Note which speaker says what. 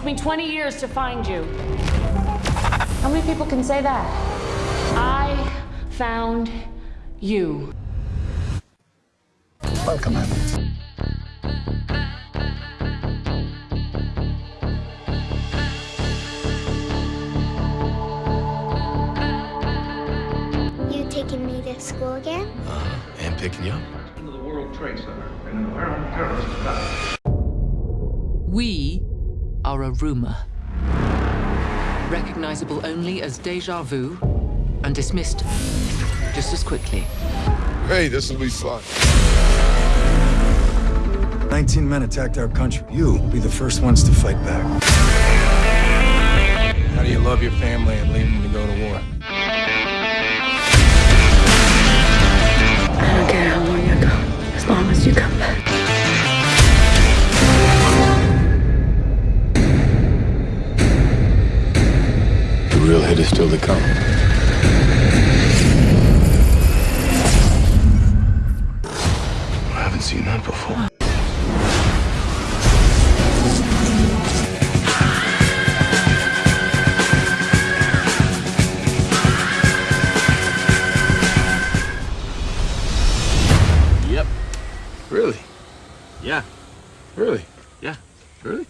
Speaker 1: took me 20 years to find you. How many people can say that? I found you.
Speaker 2: Welcome, Anna.
Speaker 3: You taking me to school again?
Speaker 4: Uh, and picking you up.
Speaker 5: into the World Trade Center in an apparent terrorist attack.
Speaker 6: We are a rumor. Recognizable only as deja vu and dismissed just as quickly.
Speaker 7: Hey, this will be fun.
Speaker 2: 19 men attacked our country. You will be the first ones to fight back.
Speaker 4: How do you love your family and leave them to go to war?
Speaker 7: Real hit is still to come. I haven't seen that before.
Speaker 4: Yep.
Speaker 7: Really?
Speaker 4: Yeah.
Speaker 7: Really?
Speaker 4: Yeah.
Speaker 7: Really?